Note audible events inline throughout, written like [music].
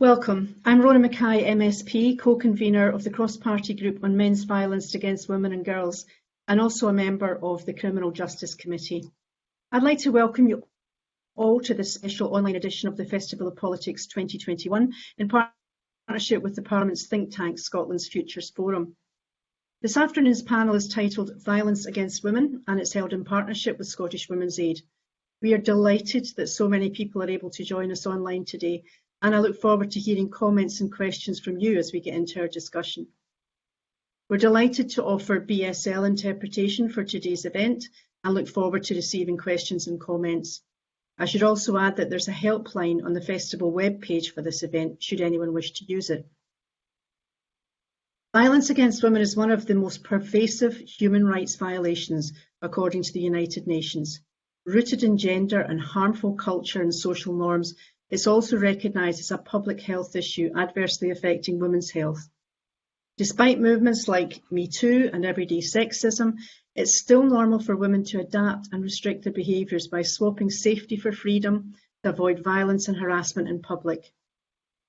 Welcome. I'm Rona Mackay, MSP, co-convener of the cross-party group on men's violence against women and girls, and also a member of the Criminal Justice Committee. I'd like to welcome you all to this special online edition of the Festival of Politics 2021 in partnership with the Parliament's think tank, Scotland's Futures Forum. This afternoon's panel is titled Violence Against Women and it's held in partnership with Scottish Women's Aid. We are delighted that so many people are able to join us online today and I look forward to hearing comments and questions from you as we get into our discussion. We're delighted to offer BSL interpretation for today's event and look forward to receiving questions and comments. I should also add that there's a helpline on the festival webpage for this event, should anyone wish to use it. Violence against women is one of the most pervasive human rights violations, according to the United Nations. Rooted in gender and harmful culture and social norms, it's also recognised as a public health issue adversely affecting women's health. Despite movements like Me Too and everyday sexism, it's still normal for women to adapt and restrict their behaviours by swapping safety for freedom to avoid violence and harassment in public.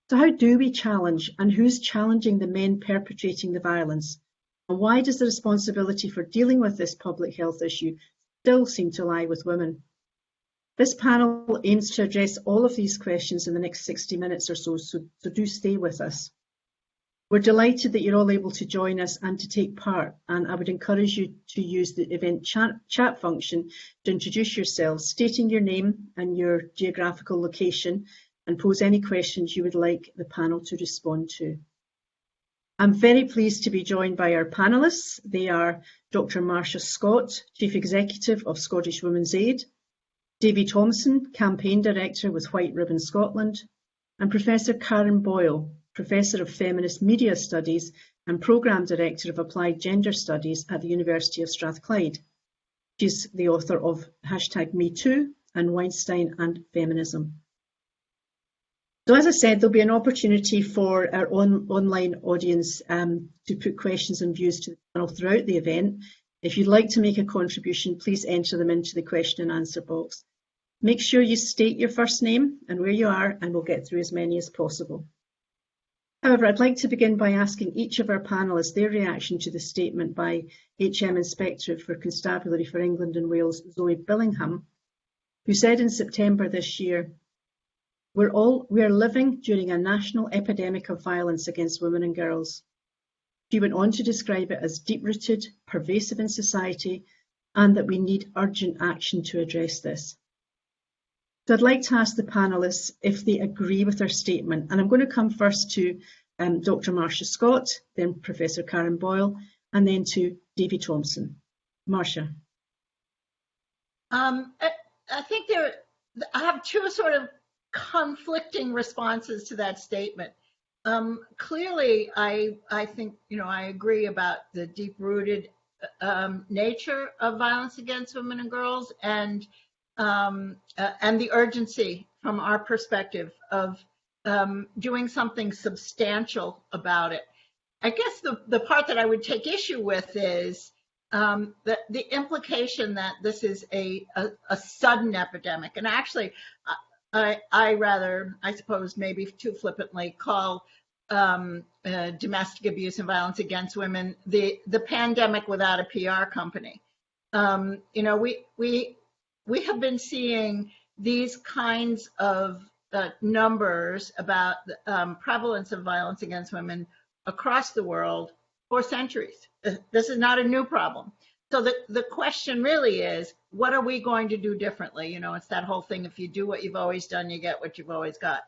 So how do we challenge and who's challenging the men perpetrating the violence? And why does the responsibility for dealing with this public health issue still seem to lie with women? This panel aims to address all of these questions in the next 60 minutes or so, so, so do stay with us. We're delighted that you're all able to join us and to take part, and I would encourage you to use the event chat, chat function to introduce yourselves, stating your name and your geographical location, and pose any questions you would like the panel to respond to. I'm very pleased to be joined by our panellists. They are Dr. Marsha Scott, Chief Executive of Scottish Women's Aid, Davy Thompson, Campaign Director with White Ribbon Scotland, and Professor Karen Boyle, Professor of Feminist Media Studies and Programme Director of Applied Gender Studies at the University of Strathclyde. She's the author of hashtag MeToo and Weinstein and Feminism. So as I said, there'll be an opportunity for our on, online audience um, to put questions and views to the panel throughout the event. If you'd like to make a contribution, please enter them into the question and answer box. Make sure you state your first name and where you are and we'll get through as many as possible. However, I'd like to begin by asking each of our panellists their reaction to the statement by HM Inspectorate for Constabulary for England and Wales, Zoe Billingham, who said in September this year, we're all we are living during a national epidemic of violence against women and girls. She went on to describe it as deep-rooted, pervasive in society, and that we need urgent action to address this. So I'd like to ask the panellists if they agree with our statement. And I'm going to come first to um, Dr. Marsha Scott, then Professor Karen Boyle, and then to Davy Thompson. Marsha. Um, I, I think there, I have two sort of conflicting responses to that statement. Um, clearly, I I think you know I agree about the deep-rooted um, nature of violence against women and girls, and um, uh, and the urgency from our perspective of um, doing something substantial about it. I guess the, the part that I would take issue with is um, the, the implication that this is a, a, a sudden epidemic. And actually, I, I rather, I suppose, maybe too flippantly call um, uh, domestic abuse and violence against women the, the pandemic without a PR company. Um, you know, we, we we have been seeing these kinds of uh, numbers about the um, prevalence of violence against women across the world for centuries. This is not a new problem. So the, the question really is, what are we going to do differently? You know, it's that whole thing, if you do what you've always done, you get what you've always got.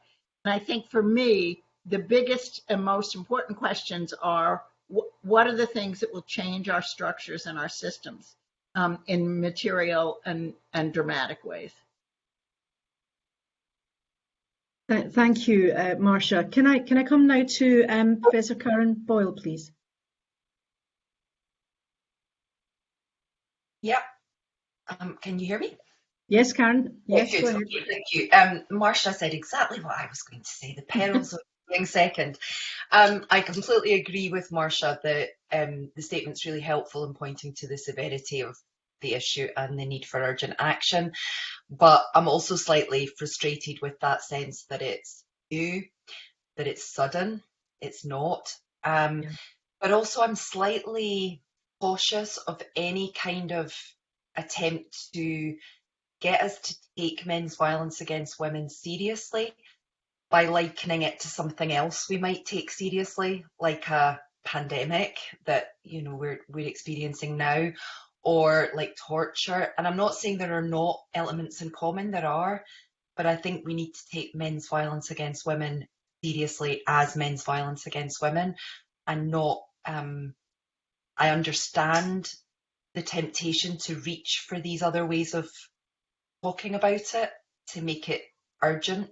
And I think for me, the biggest and most important questions are, wh what are the things that will change our structures and our systems? Um, in material and, and dramatic ways. Thank you, uh, Marsha. Can I can I come now to um, Professor Karen Boyle, please? Yeah. Um, can you hear me? Yes, Karen. Yes, yes okay, thank you. Um, Marsha said exactly what I was going to say. The perils of being second. Um, I completely agree with Marsha that um, the statement's really helpful in pointing to the severity of the issue and the need for urgent action. But I'm also slightly frustrated with that sense that it's new. that it's sudden. It's not. Um, Yeah. But also, I'm slightly cautious of any kind of attempt to get us to take men's violence against women seriously by likening it to something else we might take seriously, like a pandemic that you know we're we're experiencing now, or like torture. And I'm not saying there are not elements in common, there are, but I think we need to take men's violence against women seriously as men's violence against women, and not. Um, I understand the temptation to reach for these other ways of talking about it to make it urgent.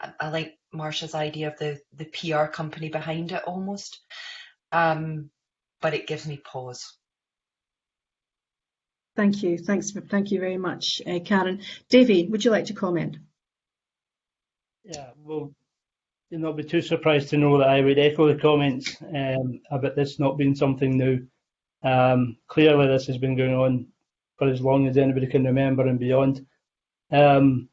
I, I like Marsha's idea of the the PR company behind it almost, um, but it gives me pause. Thank you. Thanks. For, thank you very much, uh, Karen. Davy, would you like to comment? Yeah, well, you'll not be too surprised to know that I would echo the comments um, about this not being something new. Um, clearly, this has been going on for as long as anybody can remember and beyond. Um,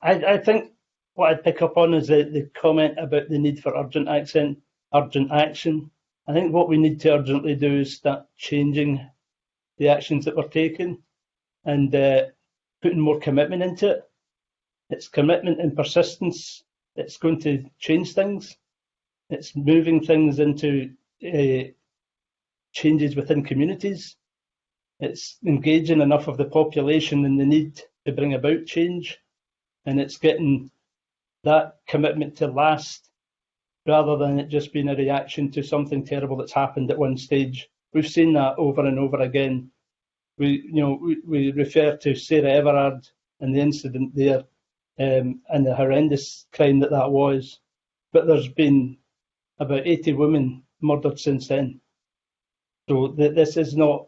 I, I think what I'd pick up on is the, the comment about the need for urgent accent, urgent action. I think what we need to urgently do is start changing the actions that we're taking and uh, putting more commitment into it. It's commitment and persistence. It's going to change things. It's moving things into uh, changes within communities. It's engaging enough of the population in the need to bring about change. And it's getting that commitment to last rather than it just being a reaction to something terrible that's happened at one stage. We've seen that over and over again. We, you know, we, we refer to Sarah Everard and the incident there um, and the horrendous crime that that was. But there's been about 80 women murdered since then. So th- this is not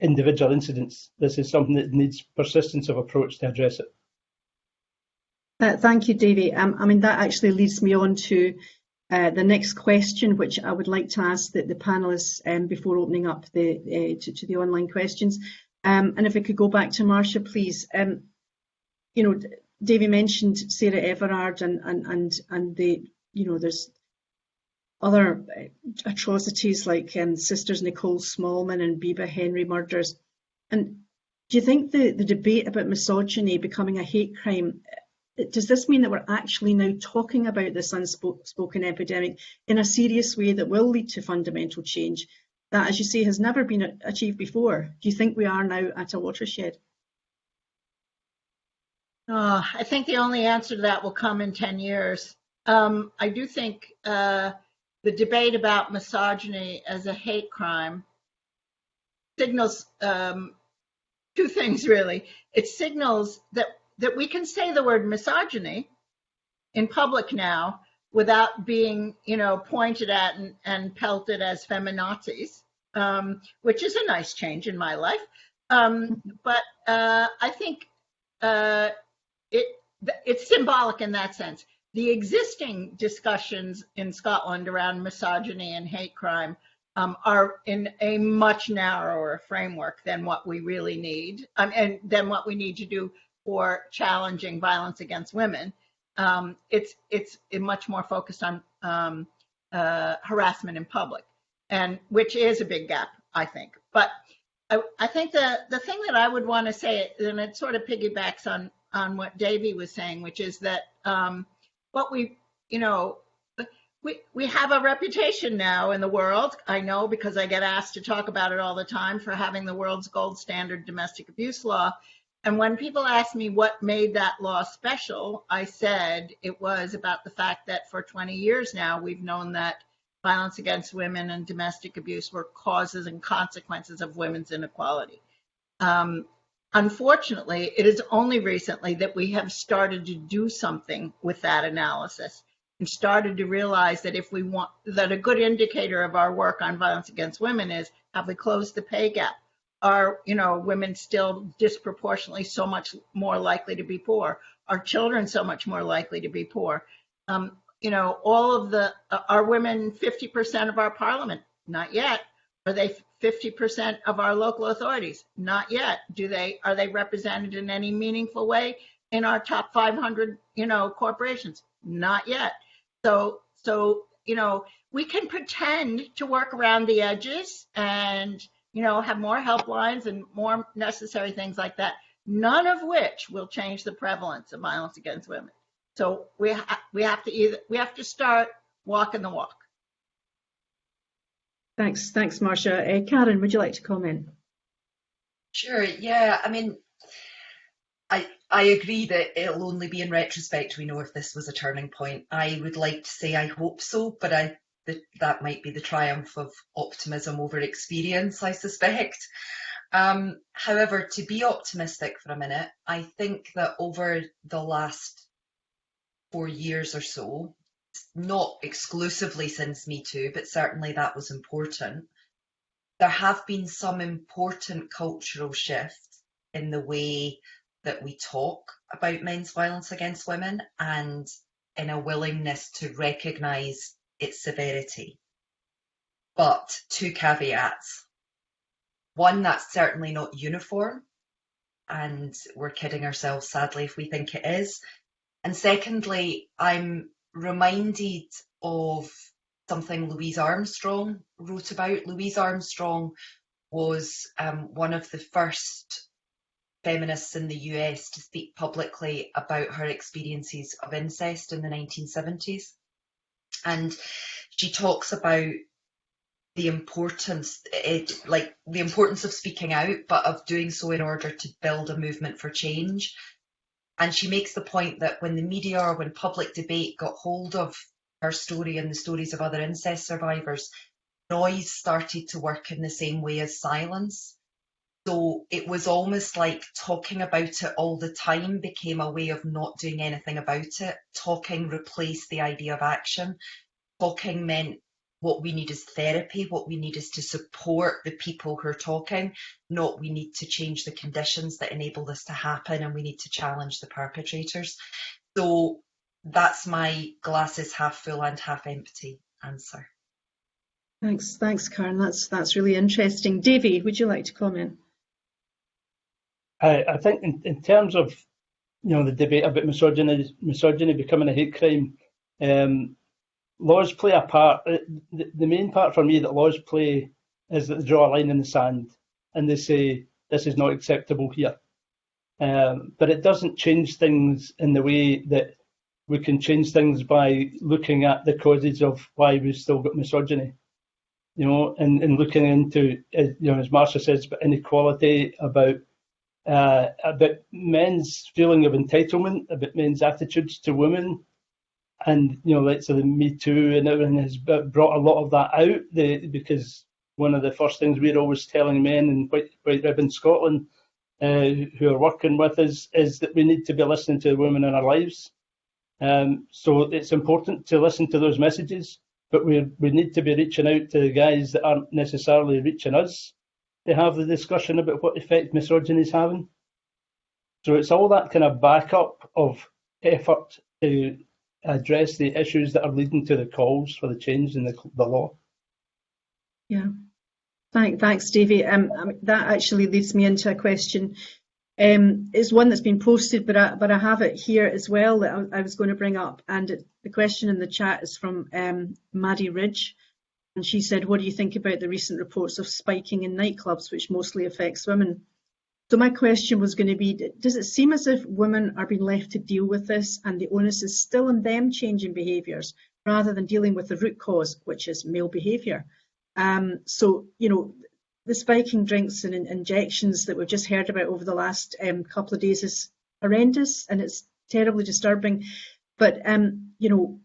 individual incidents. This is something that needs persistence of approach to address it. Uh, thank you, Davy. Um, I mean, that actually leads me on to uh, the next question, which I would like to ask the, the panelists um, before opening up the uh, to, to, the online questions. Um, and if we could go back to Marsha, please. Um, you know, Davy mentioned Sarah Everard and and and and the you know there's other atrocities like um, Sisters Nicole Smallman and Bibaa Henry murders. And do you think the, the debate about misogyny becoming a hate crime does this mean that we're actually now talking about this unspoken epidemic in a serious way that will lead to fundamental change that, as you say, has never been achieved before? Do you think we are now at a watershed? Oh, I think the only answer to that will come in 10 years. Um, I do think uh, the debate about misogyny as a hate crime signals um, two things, really. It signals that that we can say the word misogyny in public now without being, you know, pointed at and, and pelted as feminazis, um, which is a nice change in my life. Um, but uh, I think uh, it it's symbolic in that sense. The existing discussions in Scotland around misogyny and hate crime um, are in a much narrower framework than what we really need, um, and than what we need to do for challenging violence against women. Um, it's it's much more focused on um, uh, harassment in public, and which is a big gap, I think. But I, I think the the thing that I would want to say, and it sort of piggybacks on on what Davy was saying, which is that um, what we, you know, we we have a reputation now in the world. I know because I get asked to talk about it all the time for having the world's gold standard domestic abuse law. And when people ask me what made that law special, I said it was about the fact that for 20 years now, we've known that violence against women and domestic abuse were causes and consequences of women's inequality. Um, unfortunately, it is only recently that we have started to do something with that analysis and started to realize that if we want, that a good indicator of our work on violence against women is have we closed the pay gap? Are you know women still disproportionately so much more likely to be poor? Are children so much more likely to be poor? Um, you know all of the uh, are women 50% of our parliament? Not yet. Are they 50% of our local authorities? Not yet. Do they are they represented in any meaningful way in our top 500 you know corporations? Not yet. So So, you know, we can pretend to work around the edges and, you know, have more helplines and more necessary things like that, none of which will change the prevalence of violence against women. So we, ha- we have to either, we have to start walking the walk. Thanks, thanks, Marsha. Uh, Karen, would you like to comment? Sure, yeah. I mean, I I agree that it'll only be in retrospect we know if this was a turning point. I would like to say I hope so, but I that that might be the triumph of optimism over experience, I suspect. Um, however, to be optimistic for a minute, I think that over the last four years or so, not exclusively since Me Too, but certainly that was important, there have been some important cultural shifts in the way that we talk about men's violence against women and in a willingness to recognise its severity. But two caveats. One, that's certainly not uniform, and we're kidding ourselves sadly if we think it is. And secondly, I'm reminded of something Louise Armstrong wrote about. Louise Armstrong was um, one of the first feminists in the US to speak publicly about her experiences of incest in the 1970s. And she talks about the importance, it, like the importance of speaking out, but of doing so in order to build a movement for change. And she makes the point that when the media or when public debate got hold of her story and the stories of other incest survivors, noise started to work in the same way as silence. So it was almost like talking about it all the time became a way of not doing anything about it. Talking replaced the idea of action. Talking meant what we need is therapy, what we need is to support the people who are talking, not we need to change the conditions that enable this to happen and we need to challenge the perpetrators. So that's my glasses half full and half empty answer. Thanks, thanks, Karen. That's that's really interesting. Davy, would you like to comment? I, I think in, in terms of you know the debate about misogyny, misogyny becoming a hate crime, um, laws play a part. Uh, the, the main part for me that laws play is that they draw a line in the sand and they say this is not acceptable here. Um, but it doesn't change things in the way that we can change things by looking at the causes of why we've still got misogyny. You know, and, and looking into, uh, you know, as Marsha says, about inequality, about uh, about men's feeling of entitlement, about men's attitudes to women, and you know, like so the Me Too and everything has brought a lot of that out. The, because one of the first things we're always telling men in White, White Ribbon Scotland uh, who are working with us is that we need to be listening to the women in our lives. Um, so it's important to listen to those messages, but we we need to be reaching out to the guys that aren't necessarily reaching us to have the discussion about what effect misogyny is having. So it's all that kind of backup of effort to address the issues that are leading to the calls for the change in the, the law. Yeah. Thank, thanks, Davy. Um, that actually leads me into a question. Um, it's one that's been posted, but I, but I have it here as well that I, I was going to bring up. And it, the question in the chat is from um, Maddie Ridge. And she said, what do you think about the recent reports of spiking in nightclubs, which mostly affects women? So my question was going to be, does it seem as if women are being left to deal with this and the onus is still on them changing behaviours rather than dealing with the root cause, which is male behaviour? Um, so, you know, the spiking drinks and injections that we've just heard about over the last um, couple of days is horrendous and it's terribly disturbing. But, um, you know,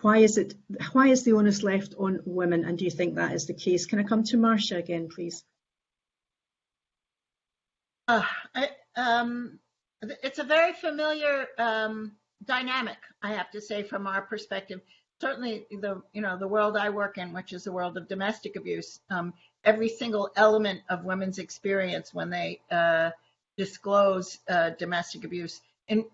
why is it, why is the onus left on women? And do you think that is the case? Can I come to Marsha again, please? Uh, I, um, it's a very familiar um, dynamic, I have to say, from our perspective. Certainly, the you know the world I work in, which is the world of domestic abuse, um, every single element of women's experience when they uh, disclose uh, domestic abuse in,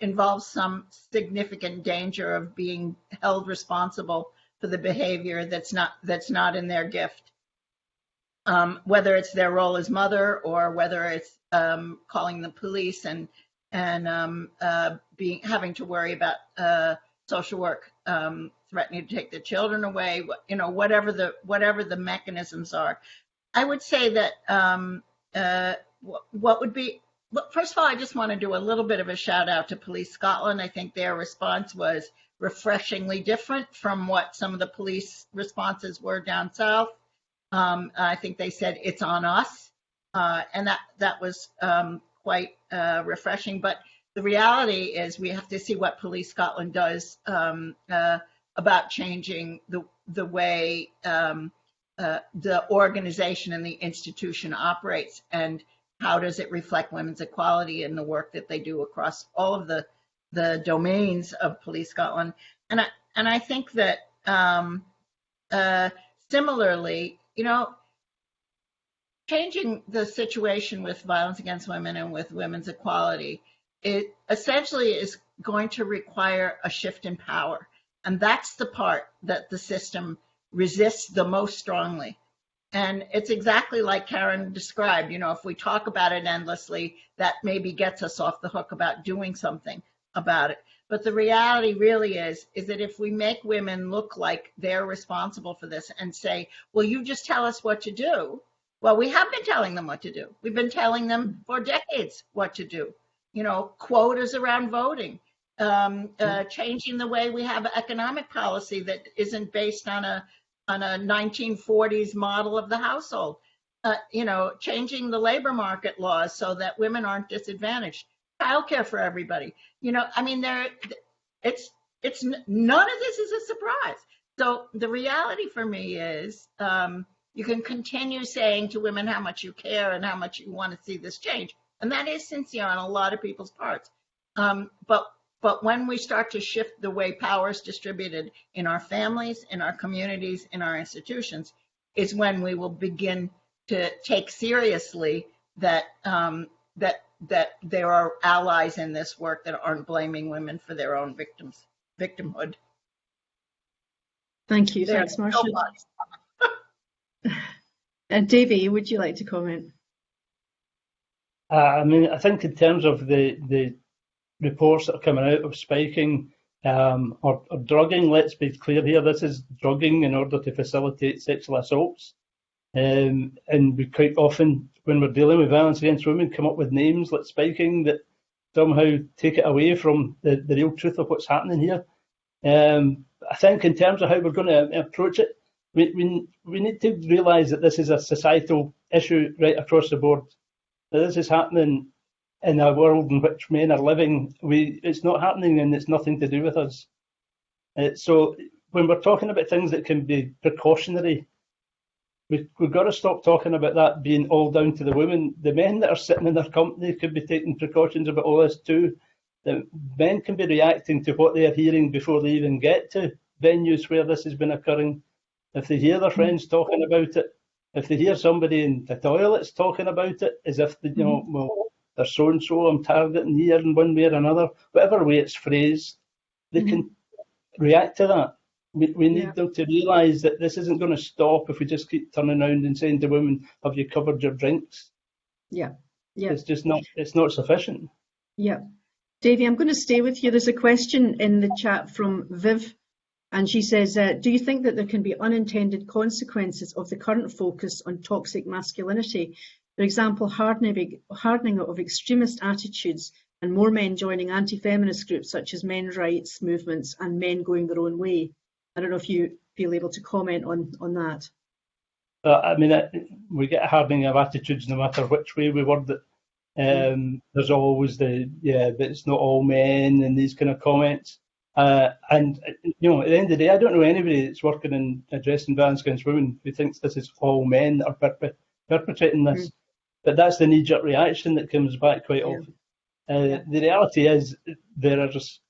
involves some significant danger of being held responsible for the behavior that's not that's not in their gift um, whether it's their role as mother or whether it's um, calling the police and and um, uh, being having to worry about uh, social work um, threatening to take the children away, you know, whatever the whatever the mechanisms are. I would say that um, uh, what would be first of all, I just want to do a little bit of a shout out to Police Scotland. I think their response was refreshingly different from what some of the police responses were down south. Um, I think they said it's on us, uh, and that that was um, quite uh, refreshing. But the reality is, we have to see what Police Scotland does um, uh, about changing the the way um, uh, the organization and the institution operates, and how does it reflect women's equality in the work that they do across all of the the domains of Police Scotland. And I and I think that um, uh, similarly, you know, changing the situation with violence against women and with women's equality, it essentially is going to require a shift in power. And that's the part that the system resists the most strongly. And it's exactly like Karen described, you know, if we talk about it endlessly, that maybe gets us off the hook about doing something about it. But the reality really is, is that if we make women look like they're responsible for this and say, well, you just tell us what to do. Well, we have been telling them what to do. We've been telling them for decades what to do. You know, quotas around voting, um, uh, changing the way we have economic policy that isn't based on a on a 1940s model of the household. Uh, you know, changing the labor market laws so that women aren't disadvantaged. Childcare for everybody. You know, I mean, there, it's it's none of this is a surprise. So the reality for me is, um, you can continue saying to women how much you care and how much you want to see this change, and that is sincere on a lot of people's parts. Um, but but when we start to shift the way power is distributed in our families, in our communities, in our institutions, is when we will begin to take seriously that um, that that there are allies in this work that aren't blaming women for their own victims victimhood. Thank you. There's Thanks, so Marsha. much. [laughs] And Davy, would you like to comment? Uh, I mean, I think in terms of the the reports that are coming out of spiking um, or, or drugging, let's be clear here, this is drugging in order to facilitate sexual assaults. Um, and we quite often, when we're dealing with violence against women, come up with names like spiking that somehow take it away from the, the real truth of what's happening here. Um, I think in terms of how we're going to approach it, we, we, we need to realise that this is a societal issue right across the board. That this is happening in a world in which men are living. We, it's not happening and it's nothing to do with us. Uh, so when we're talking about things that can be precautionary, we, we've got to stop talking about that being all down to the women. The men that are sitting in their company could be taking precautions about all this too. The men can be reacting to what they are hearing before they even get to venues where this has been occurring. If they hear their friends talking about it, if they hear somebody in the toilets talking about it, as if they, you know, well, they're so and so, I'm targeting here in one way or another, whatever way it's phrased, they Mhm. can react to that. We, we need Yeah. them to realise that this isn't going to stop if we just keep turning around and saying to women, "Have you covered your drinks?" Yeah. Yeah. It's just not. It's not sufficient. Yeah. Davy, I'm going to stay with you. There's a question in the chat from Viv, and she says, uh, do you think that there can be unintended consequences of the current focus on toxic masculinity? For example, hardening, hardening of extremist attitudes and more men joining anti-feminist groups such as men's rights movements and men going their own way. I don't know if you feel able to comment on, on that. But I mean, it, we get a hardening of attitudes no matter which way we word it. Um, there's always the yeah, but it's not all men and these kind of comments. Uh, and you know, at the end of the day, I don't know anybody that's working in addressing violence against women who thinks this is all men that are perpe- perpetrating this. But that's the knee-jerk reaction that comes back quite Yeah. often. Uh, The reality is there are just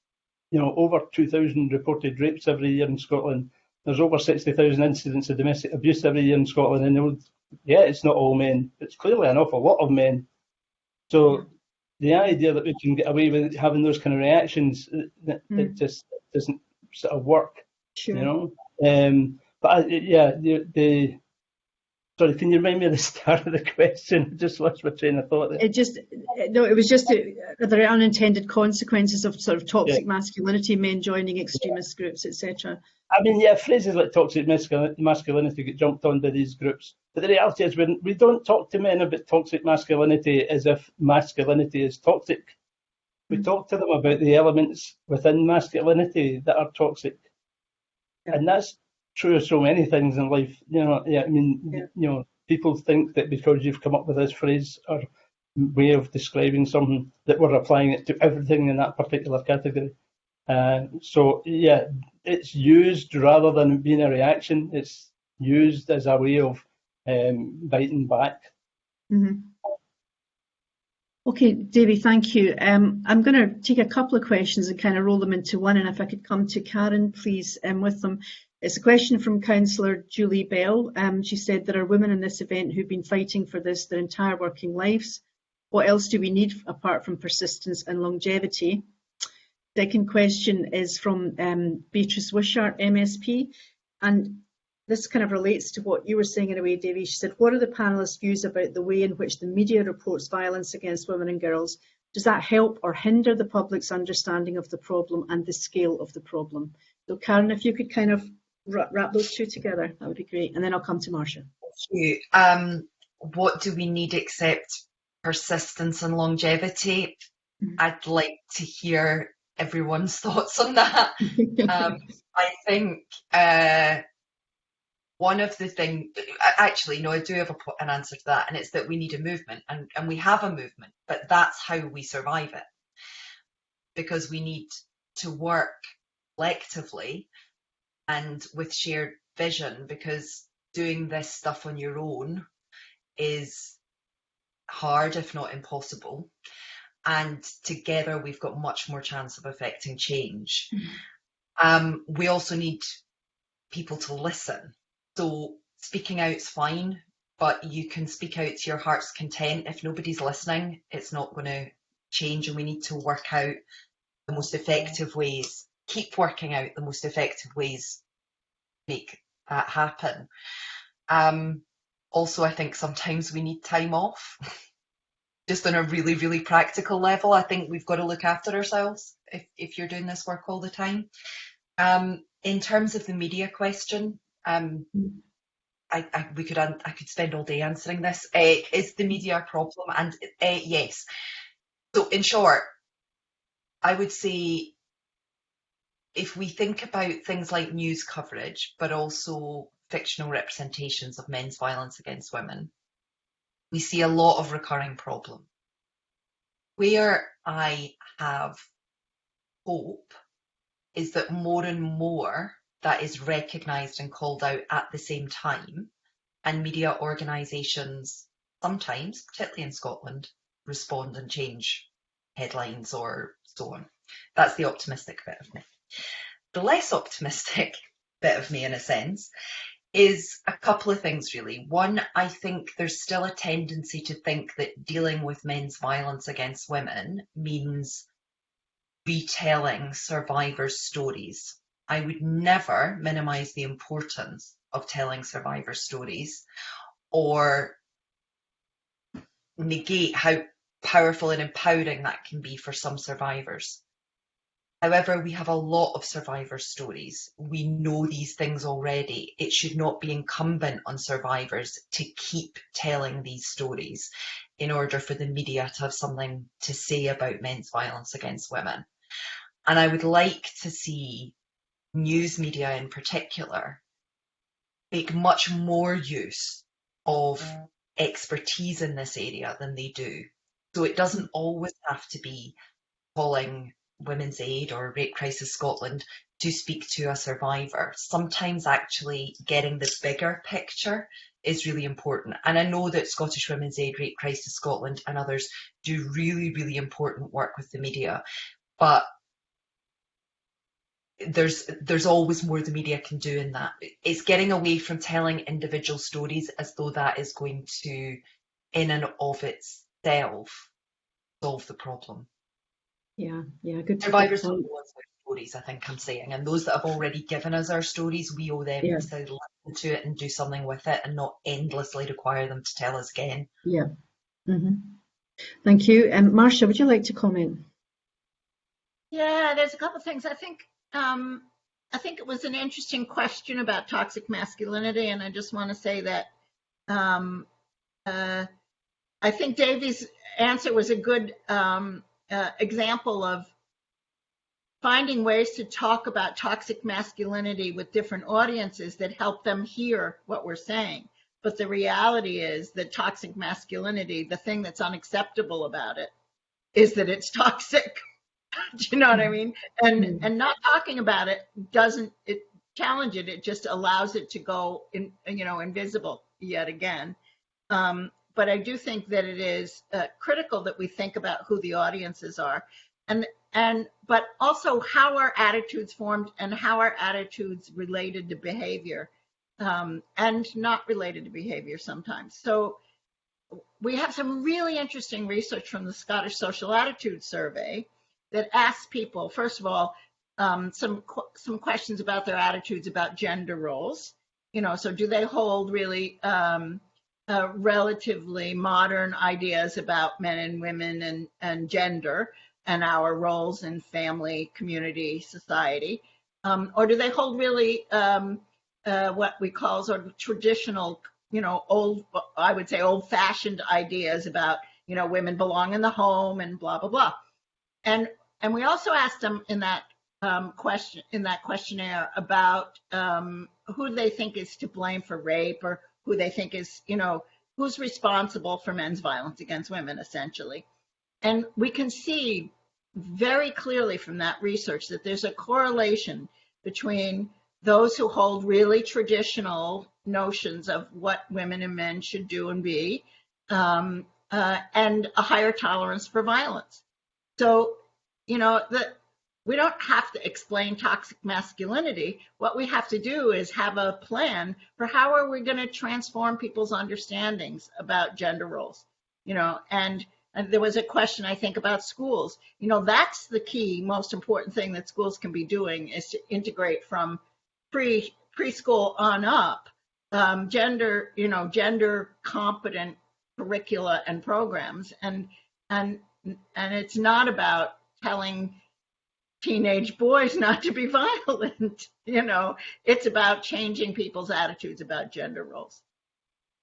you know over 2,000 reported rapes every year in Scotland. There's over 60,000 incidents of domestic abuse every year in Scotland, and would- yeah, it's not all men. It's clearly an awful lot of men. So the idea that we can get away with having those kind of reactions, it, it Mm. just doesn't sort of work, Sure. you know. Um, but I, yeah, the, the Sorry, can you remind me of the [laughs] start of the question? I just lost my train of thought there. It just, no, it was just, uh, are there unintended consequences of sort of toxic masculinity, men joining extremist groups, etc.? I mean, yeah, phrases like toxic masculinity get jumped on by these groups. But the reality is, when we don't talk to men about toxic masculinity as if masculinity is toxic. We Mm. talk to them about the elements within masculinity that are toxic. Yeah. And that's true of so many things in life. You know, yeah, I mean, Yeah. you know, people think that because you've come up with this phrase or way of describing something that we're applying it to everything in that particular category. Uh, so yeah, it's used rather than being a reaction. It's used as a way of um, biting back. Mhm. Okay, Davy, thank you. Um, I'm going to take a couple of questions and kind of roll them into one, and if I could come to Karen, please, um, with them. It's a question from Councillor Julie Bell. Um, she said there are women in this event who've been fighting for this their entire working lives. What else do we need apart from persistence and longevity? Second question is from um, Beatrice Wishart, MSP, and this kind of relates to what you were saying in a way, Davy. She said, what are the panelists' views about the way in which the media reports violence against women and girls? Does that help or hinder the public's understanding of the problem and the scale of the problem? So Karen, if you could kind of wrap, wrap those two together, that would be great. And then I'll come to Marsha. you. Um, what do we need except persistence and longevity? Mhm. I'd like to hear everyone's [laughs] thoughts on that. Um, [laughs] I think uh, one of the things, actually, no, I do have a, an answer to that, and it's that we need a movement, and, and we have a movement, but that's how we survive it. Because we need to work collectively and with shared vision, because doing this stuff on your own is hard, if not impossible. And together we've got much more chance of affecting change. Um, we also need people to listen. So speaking out is fine, but you can speak out to your heart's content. If nobody's listening, it's not going to change, and we need to work out the most effective ways. Keep working out the most effective ways to make that happen. Um, also, I think sometimes we need time off. [laughs] Just on a really, really practical level, I think we've got to look after ourselves if, if you're doing this work all the time. Um, in terms of the media question, um. I, I we could I could spend all day answering this. Uh, is the media a problem? And uh, yes. So in short, I would say if we think about things like news coverage, but also fictional representations of men's violence against women, we see a lot of recurring problem. Where I have hope is that more and more that is recognised and called out at the same time, and media organisations sometimes, particularly in Scotland, respond and change headlines or so on. That's the optimistic bit of me. The less optimistic [laughs] bit of me, in a sense, is a couple of things really. One, I think there's still a tendency to think that dealing with men's violence against women means retelling survivors' stories. I would never minimize the importance of telling survivor stories or negate how powerful and empowering that can be for some survivors. However, we have a lot of survivor stories. We know these things already. It should not be incumbent on survivors to keep telling these stories in order for the media to have something to say about men's violence against women. And I would like to see news media in particular make much more use of expertise in this area than they do. So it doesn't always have to be calling Women's Aid or Rape Crisis Scotland to speak to a survivor. Sometimes actually getting the bigger picture is really important. And I know that Scottish Women's Aid, Rape Crisis Scotland and others do really, really important work with the media. But there's there's always more the media can do in that. It's getting away from telling individual stories as though that is going to, in and of itself, solve the problem. Yeah, yeah, good. Survivors good don't point. know stories, I think I'm saying. And those that have already given us our stories, we owe them Yeah. to listen to it and do something with it and not endlessly require them to tell us again. Yeah. hmm Thank you. Um, Marsha, would you like to comment? Yeah, there's a couple things. I think um, I think it was an interesting question about toxic masculinity, and I just want to say that um, uh, I think Davy's answer was a good um, uh, example of finding ways to talk about toxic masculinity with different audiences that help them hear what we're saying. But the reality is that toxic masculinity, the thing that's unacceptable about it, is that it's [laughs] toxic. Do you know what I mean? And Mm. and not talking about it doesn't it challenge it. It just allows it to go in, you know, invisible yet again. Um, but I do think that it is uh, critical that we think about who the audiences are, and and but also how our attitudes formed and how our attitudes related to behavior, um, and not related to behavior sometimes. So we have some really interesting research from the Scottish Social Attitude Survey that asks people, first of all, um, some some questions about their attitudes about gender roles. You know, so do they hold really um, uh, relatively modern ideas about men and women and, and gender and our roles in family, community, society? Um, or do they hold really um, uh, what we call sort of traditional, you know, old, I would say old fashioned ideas about, you know, women belong in the home and blah, blah, blah. And, and we also asked them in that um, question, in that questionnaire about um, who they think is to blame for rape or who they think is, you know, who's responsible for men's violence against women, essentially. And we can see very clearly from that research that there's a correlation between those who hold really traditional notions of what women and men should do and be, um, uh, and a higher tolerance for violence. So, you know, the, we don't have to explain toxic masculinity. What we have to do is have a plan for how are we going to transform people's understandings about gender roles, you know, and and there was a question I think about schools. You know, that's the key, most important thing that schools can be doing is to integrate from pre preschool on up um, gender, you know, gender competent curricula and programs, and and and it's not about telling teenage boys [laughs] not to be violent. You know, it's about changing people's attitudes about gender roles.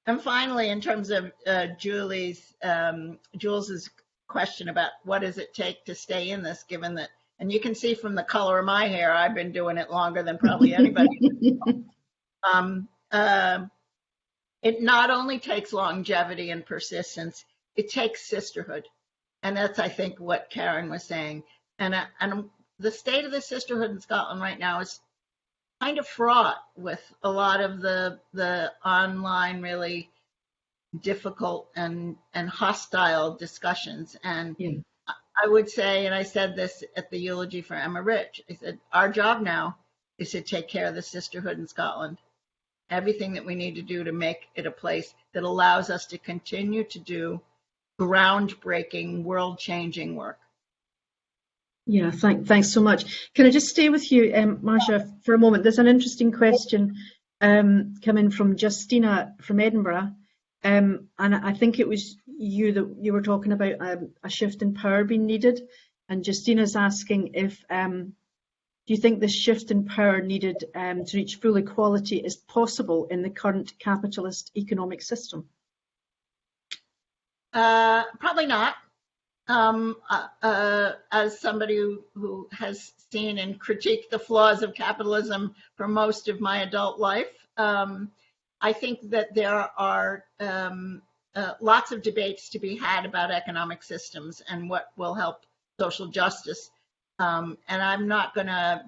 And finally, in terms of uh, Julie's um, Jules's question about what does it take to stay in this, given that, and you can see from the color of my hair, I've been doing it longer than probably [laughs] anybody. um, uh, it not only takes longevity and persistence, it takes sisterhood, and that's I think what Karen was saying. And and the state of the sisterhood in Scotland right now is kind of fraught with a lot of the the online really difficult and and hostile discussions and Yeah. I would say, and I said this at the eulogy for Emma Ritch, I said, our job now is to take care of the sisterhood in Scotland. Everything that we need to do to make it a place that allows us to continue to do groundbreaking, world changing work. Yeah, thank, thanks so much. Can I just stay with you, um, Marsha, for a moment? There's an interesting question um, coming from Justina from Edinburgh. Um, and I think it was you that you were talking about um, a shift in power being needed. And Justina's asking if, um, do you think this shift in power needed um, to reach full equality is possible in the current capitalist economic system? Uh, probably not. Um, uh, uh, as somebody who, who has seen and critiqued the flaws of capitalism for most of my adult life, um, I think that there are um, uh, lots of debates to be had about economic systems and what will help social justice. Um, and I'm not going to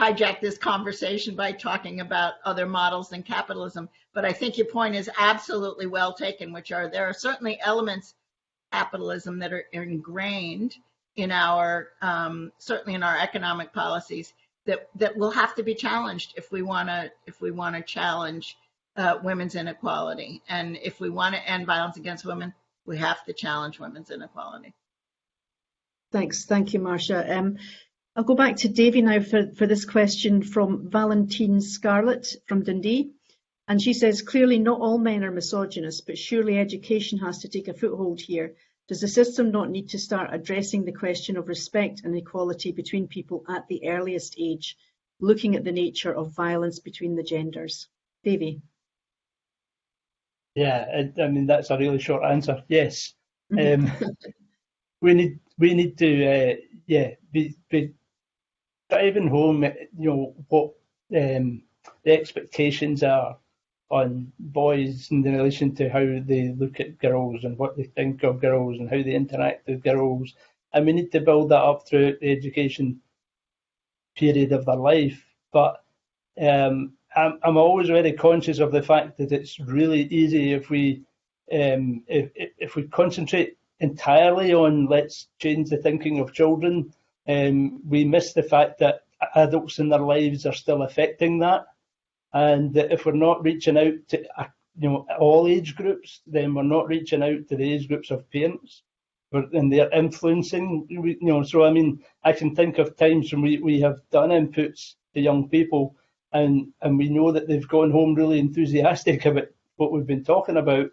hijack this conversation by talking about other models than capitalism, but I think your point is absolutely well taken, which are there are certainly elements capitalism that are ingrained in our um, certainly in our economic policies that that will have to be challenged if we want to if we want to challenge uh, women's inequality and if we want to end violence against women we have to challenge women's inequality Thanks, thank you, Marsha. Um, I'll go back to Davy now for, for this question from Valentine Scarlett from Dundee. And she says, clearly not all men are misogynist, but surely education has to take a foothold here. Does the system not need to start addressing the question of respect and equality between people at the earliest age, looking at the nature of violence between the genders? Davy. Yeah, I, I mean that's a really short answer. Yes, um, we need we need to uh, yeah be, be driving home you know what um, the expectations are on boys in relation to how they look at girls and what they think of girls and how they interact with girls, and we need to build that up throughout the education period of their life. But um, I'm, I'm always very conscious of the fact that it's really easy if we um, if, if we concentrate entirely on let's change the thinking of children, um, we miss the fact that adults in their lives are still affecting that, and if we're not reaching out to you know all age groups, then we're not reaching out to the age groups of parents, and they're influencing. You know, so I mean, I can think of times when we, we have done inputs to young people and and we know that they've gone home really enthusiastic [laughs] about what we've been talking about,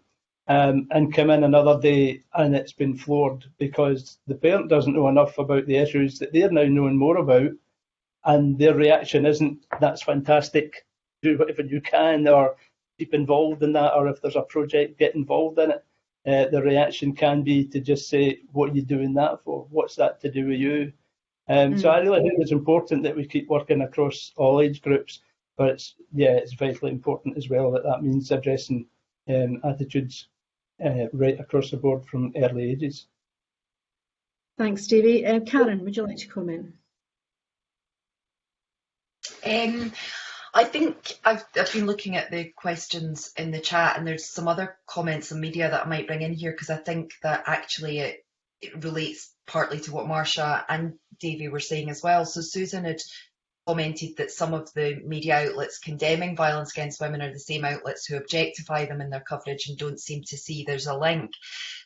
um, and come in another day and it's been floored because the parent doesn't know enough about the issues that they're now knowing more about, and their reaction isn't "that's fantastic, do whatever you can," or keep involved in that, or if there's a project, get involved in it. Uh, the reaction can be to just say, "What are you doing that for? What's that to do with you?" Um, mm. So I really think it's important that we keep working across all age groups but it's yeah, it's vitally important as well that that means addressing um, attitudes uh, right across the board from early ages. Thanks, Stevie. Uh, Karen, would you like to comment? Um, I think I've, I've been looking at the questions in the chat, and there's some other comments and media that I might bring in here because I think that actually it, it relates partly to what Marsha and Davy were saying as well. So Susan had commented that some of the media outlets condemning violence against women are the same outlets who objectify them in their coverage and don't seem to see there's a link,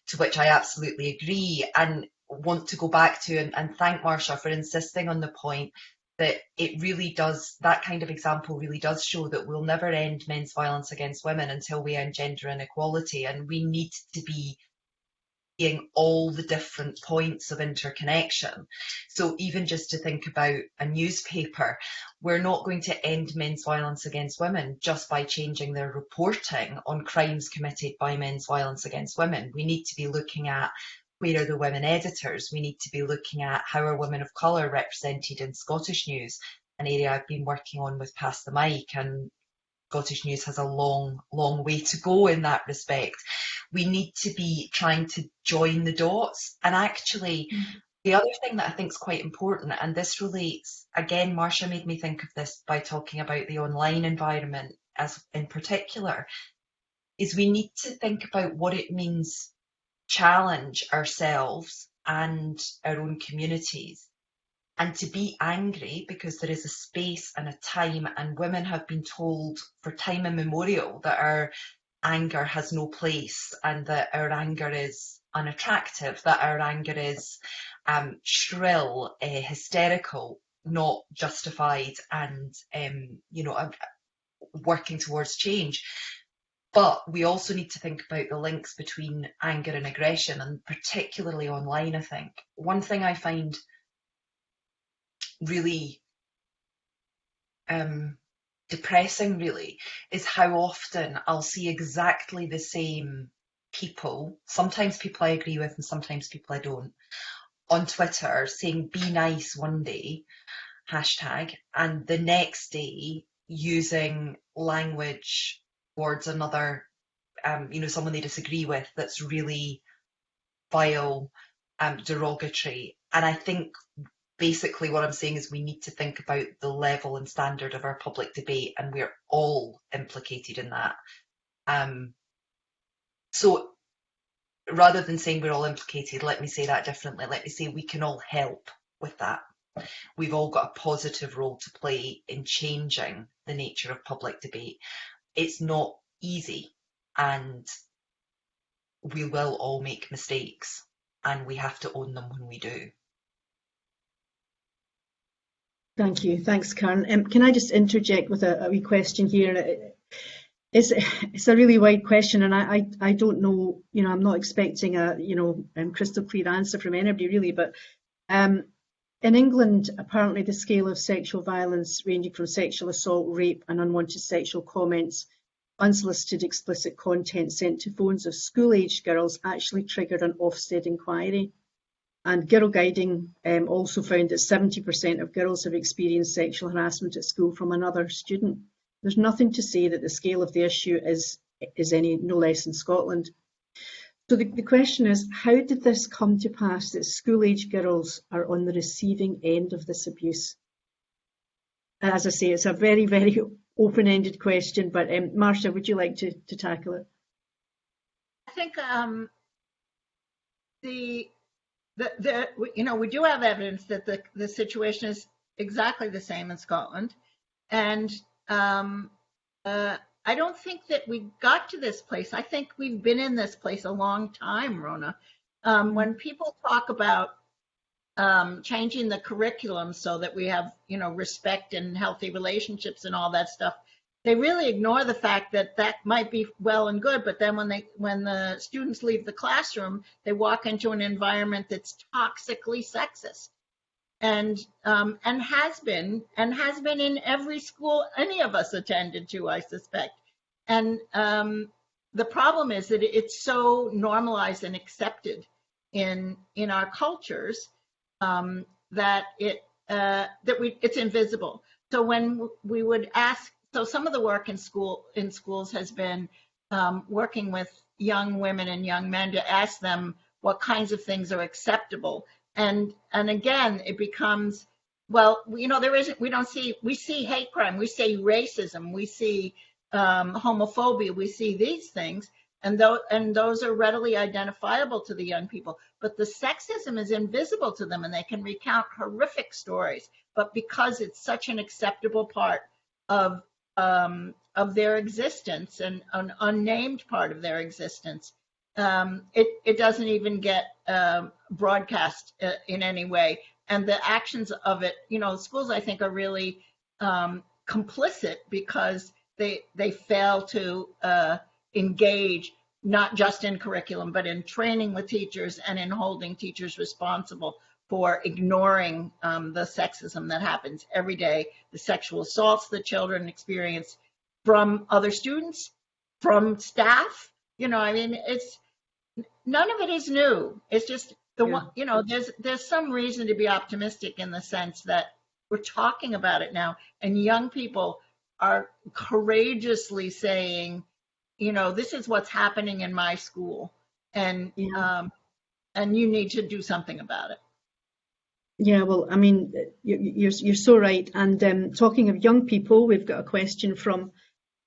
to which I absolutely agree and want to go back to and, and thank Marsha for insisting on the point that it really does, that kind of example really does show that we'll never end men's violence against women until we end gender inequality. And we need to be seeing all the different points of interconnection. So even just to think about a newspaper, we're not going to end men's violence against women just by changing their reporting on crimes committed by men's violence against women. We need to be looking at where are the women editors? We need to be looking at how are women of colour represented in Scottish news, an area I've been working on with Pass the Mic and Scottish News has a long, long way to go in that respect. We need to be trying to join the dots. And actually, mm-hmm. the other thing that I think is quite important, and this relates, again, Marsha made me think of this by talking about the online environment as in particular, is we need to think about what it means challenge ourselves and our own communities and to be angry because there is a space and a time and women have been told for time immemorial that our anger has no place and that our anger is unattractive that our anger is um, shrill uh, hysterical not justified and um, you know working towards change but we also need to think about the links between anger and aggression and particularly online i think. One thing i find really um, depressing, really, is how often I'll see exactly the same people, sometimes people I agree with and sometimes people I don't, on Twitter saying be nice one day, hashtag, and the next day using language towards another, um, you know, someone they disagree with that's really vile, um, derogatory. And I think basically what I'm saying is we need to think about the level and standard of our public debate, and we're all implicated in that. Um, so rather than saying we're all implicated, let me say that differently. Let me say we can all help with that. We've all got a positive role to play in changing the nature of public debate. It's not easy, and we will all make mistakes, and we have to own them when we do. Thank you. Thanks, Karen. Um, can I just interject with a, a wee question here? It's, it's a really wide question, and I, I, I don't know, you know, I'm not expecting a, you know, um, crystal clear answer from anybody really, but um, in England, apparently the scale of sexual violence ranging from sexual assault, rape and unwanted sexual comments, unsolicited explicit content sent to phones of school-aged girls actually triggered an Ofsted inquiry. And Girlguiding um, also found that 70% of girls have experienced sexual harassment at school from another student. There's nothing to say that the scale of the issue is, is any no less in Scotland. So the, the question is, how did this come to pass that school-age girls are on the receiving end of this abuse? As I say, it's a very, very [laughs] open-ended question, but um, Marsha, would you like to, to tackle it? I think um, the, the, the, you know, we do have evidence that the, the situation is exactly the same in Scotland. And um, uh, I don't think that we got to this place. I think we've been in this place a long time, Rona. Um, when people talk about um, changing the curriculum so that we have, you know, respect and healthy relationships and all that stuff, they really ignore the fact that that might be well and good. But then when they, when the students leave the classroom, they walk into an environment that's toxically sexist and um, and has been and has been in every school any of us attended to, I suspect. And um, the problem is that it's so normalized and accepted in in our cultures um, that it uh, that we it's invisible. So when we would ask, so some of the work in school in schools has been um, working with young women and young men to ask them what kinds of things are acceptable and and again it becomes well you know there isn't we don't see we see hate crime we see racism we see um, homophobia we see these things and those and those are readily identifiable to the young people. But the sexism is invisible to them and they can recount horrific stories but because it's such an acceptable part of um, of their existence and an unnamed part of their existence um, it, it doesn't even get um, broadcast uh, in any way. And the actions of it, you know, schools I think are really um, complicit because they they fail to uh, engage not just in curriculum but in training with teachers and in holding teachers responsible for ignoring um, the sexism that happens every day, the sexual assaults that children experience from other students, from staff. You know, I mean, it's none of it is new. It's just the Yeah. one, you know, there's there's some reason to be optimistic in the sense that we're talking about it now, and young people are courageously saying, you know, this is what's happening in my school, and Yeah. um, and you need to do something about it. Yeah, well, I mean, you- you're, you're so right. And um, talking of young people, we've got a question from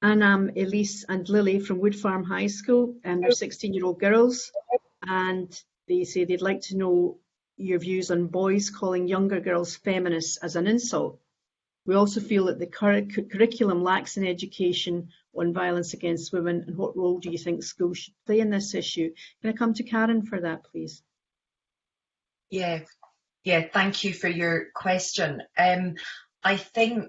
Anam, Elise and Lily from Woodfarm High School. And they're 16-year-old girls. And they say they'd like to know your views on boys calling younger girls feminists as an insult. We also feel that the curriculum lacks an education on violence against women. And what role do you think schools should play in this issue? Can I come to Karen for that, please? Yeah, yeah, thank you for your question. Um, I think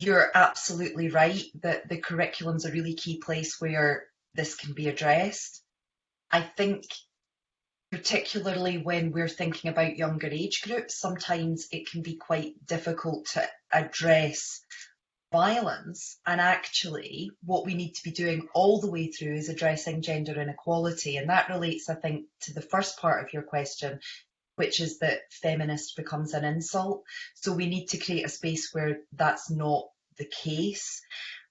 you're absolutely right that the curriculum's a really key place where this can be addressed. I think particularly when we're thinking about younger age groups, sometimes it can be quite difficult to address violence. And actually, what we need to be doing all the way through is addressing gender inequality. And that relates, I think, to the first part of your question, which is that feminist becomes an insult. So we need to create a space where that's not the case.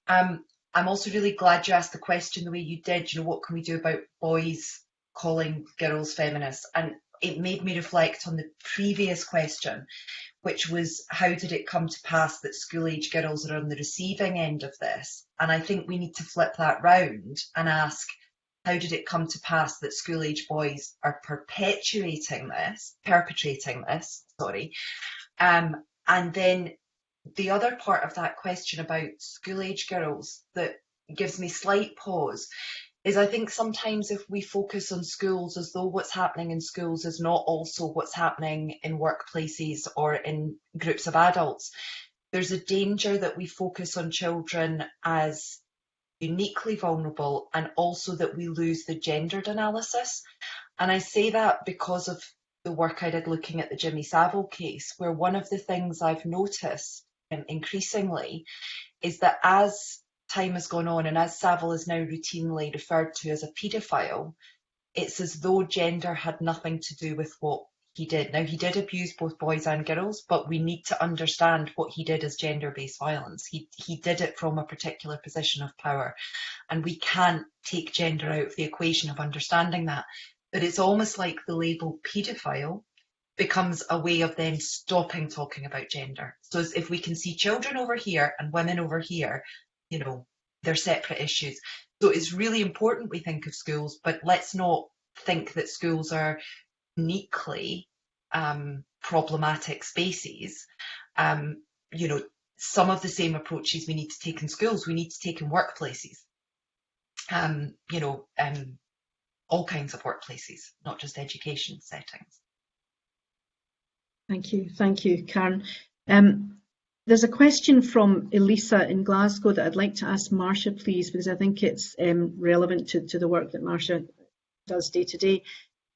Um, I'm also really glad you asked the question the way you did. You know, what can we do about boys calling girls feminists? And it made me reflect on the previous question, which was how did it come to pass that school age girls are on the receiving end of this? And I think we need to flip that round and ask how did it come to pass that school age boys are perpetuating this, perpetrating this, sorry. Um, and then the other part of that question about school age girls that gives me slight pause is I think sometimes if we focus on schools as though what's happening in schools is not also what's happening in workplaces or in groups of adults, there's a danger that we focus on children as uniquely vulnerable and also that we lose the gendered analysis. And I say that because of the work I did looking at the Jimmy Savile case, where one of the things I've noticed um, increasingly is that as time has gone on and as Savile is now routinely referred to as a paedophile, it's as though gender had nothing to do with what he did. Now, he did abuse both boys and girls, but we need to understand what he did as gender based violence. He, he did it from a particular position of power, and we can't take gender out of the equation of understanding that. But it's almost like the label paedophile becomes a way of then stopping talking about gender. So if we can see children over here and women over here, you know, they're separate issues. So it's really important we think of schools, but let's not think that schools are uniquely um, problematic spaces. Um, you know, some of the same approaches we need to take in schools, we need to take in workplaces. Um, you know, um, all kinds of workplaces, not just education settings. Thank you. Thank you, Karen. Um, there's a question from Elisa in Glasgow that I'd like to ask Marsha, please, because I think it's um, relevant to, to the work that Marsha does day to day.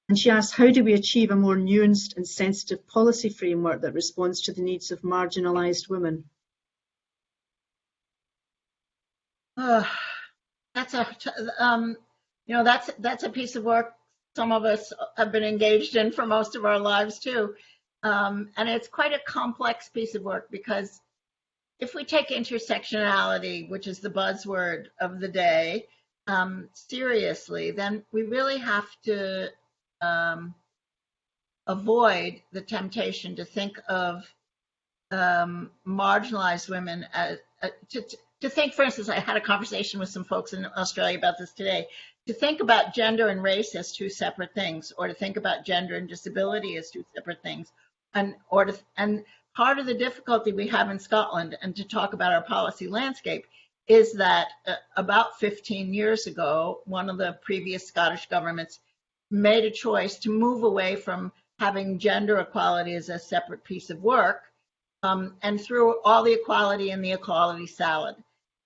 And she asks, how do we achieve a more nuanced and sensitive policy framework that responds to the needs of marginalised women? Uh, that's a, um, you know, that's that's a piece of work some of us have been engaged in for most of our lives too. Um, and it's quite a complex piece of work because if we take intersectionality, which is the buzzword of the day, um, seriously, then we really have to um, avoid the temptation to think of um, marginalized women as, uh, to, to think, for instance, I had a conversation with some folks in Australia about this today, to think about gender and race as two separate things, or to think about gender and disability as two separate things, and or to, and part of the difficulty we have in Scotland, and to talk about our policy landscape, is that uh, about 15 years ago, one of the previous Scottish governments made a choice to move away from having gender equality as a separate piece of work um, and threw all the equality in the equality salad.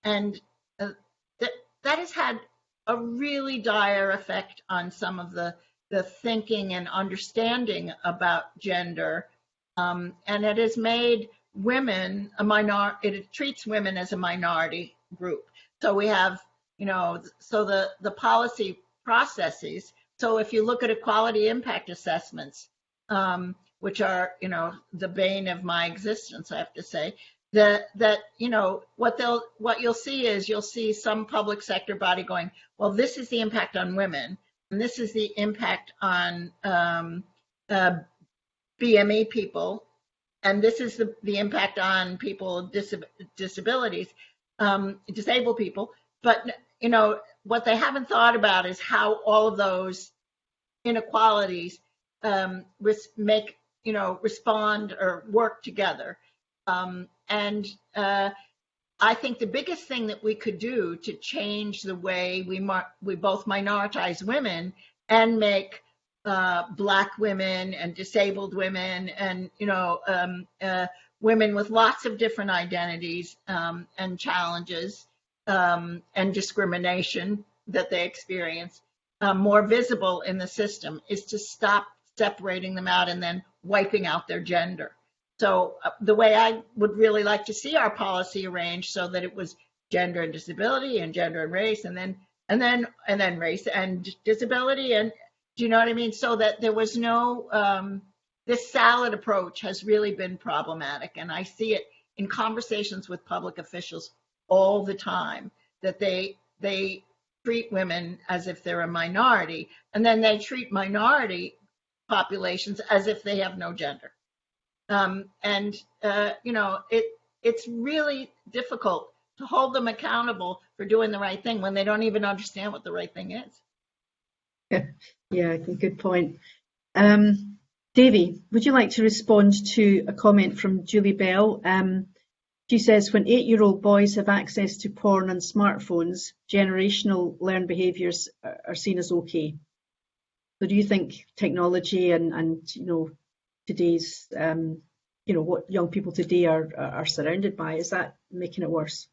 And uh, that, that has had a really dire effect on some of the, the thinking and understanding about gender um, and it has made women a minor, it treats women as a minority group. So we have, you know, so the, the policy processes. So if you look at equality impact assessments, um, which are, you know, the bane of my existence, I have to say, that that you know what they'll what you'll see is you'll see some public sector body going, well, this is the impact on women, and this is the impact on um, uh, BME people, and this is the, the impact on people with disab disabilities, um, disabled people. But, you know, what they haven't thought about is how all of those inequalities um, make, you know, respond or work together. Um, and uh, I think the biggest thing that we could do to change the way we, we both minoritize women and make uh, black women and disabled women and you know um, uh, women with lots of different identities um, and challenges um, and discrimination that they experience uh, more visible in the system is to stop separating them out and then wiping out their gender. So uh, the way I would really like to see our policy arranged so that it was gender and disability and gender and race and then and then and then race and disability and do you know what I mean? So that there was no, um, this salad approach has really been problematic. And I see it in conversations with public officials all the time that they, they treat women as if they're a minority and then they treat minority populations as if they have no gender. Um, and, uh, you know, it, it's really difficult to hold them accountable for doing the right thing when they don't even understand what the right thing is. [laughs] Yeah, good point. Um, Davy, would you like to respond to a comment from Julie Bell? Um, She says when eight-year-old boys have access to porn and smartphones, generational learned behaviours are seen as okay. So do you think technology and, and you know today's um, you know what young people today are are surrounded by is that making it worse?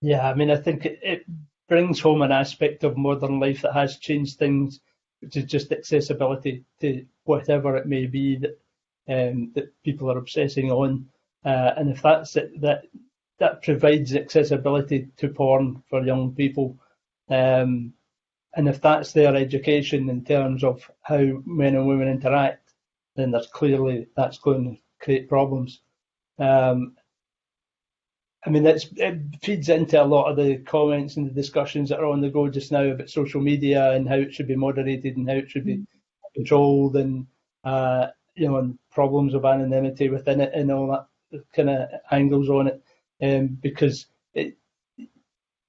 Yeah, I mean I think it, it brings home an aspect of modern life that has changed things, which is just accessibility to whatever it may be that um, that people are obsessing on. Uh, and if that's it, that that provides accessibility to porn for young people, um, and if that's their education in terms of how men and women interact, then there's clearly that's going to create problems. Um, I mean, it feeds into a lot of the comments and the discussions that are on the go just now about social media and how it should be moderated and how it should be controlled and uh, you know and problems of anonymity within it and all that kind of angles on it, um, because it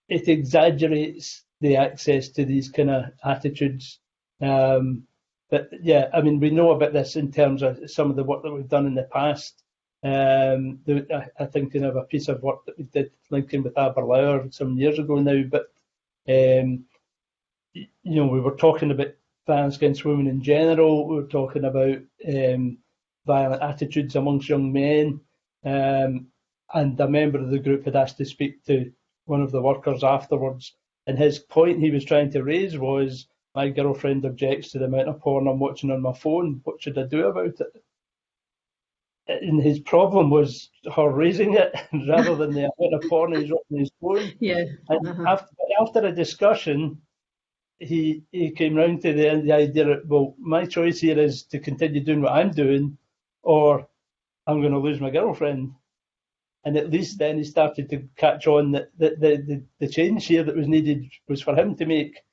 it exaggerates the access to these kind of attitudes. Um, but yeah, I mean, we know about this in terms of some of the work that we've done in the past. Um, I, I think you know, a piece of work that we did linking with Aberlour some years ago now, but um, you know, we were talking about violence against women in general. We were talking about um, violent attitudes amongst young men. Um, and a member of the group had asked to speak to one of the workers afterwards. And his point he was trying to raise was, my girlfriend objects to the amount of porn I'm watching on my phone. What should I do about it? And his problem was her raising it [laughs] rather than the amount of porn he's on his phone. Yeah. And uh-huh. after, after a discussion, he he came round to the, the idea that well, my choice here is to continue doing what I'm doing, or I'm going to lose my girlfriend. And at least then he started to catch on that, the, the, the change here that was needed was for him to make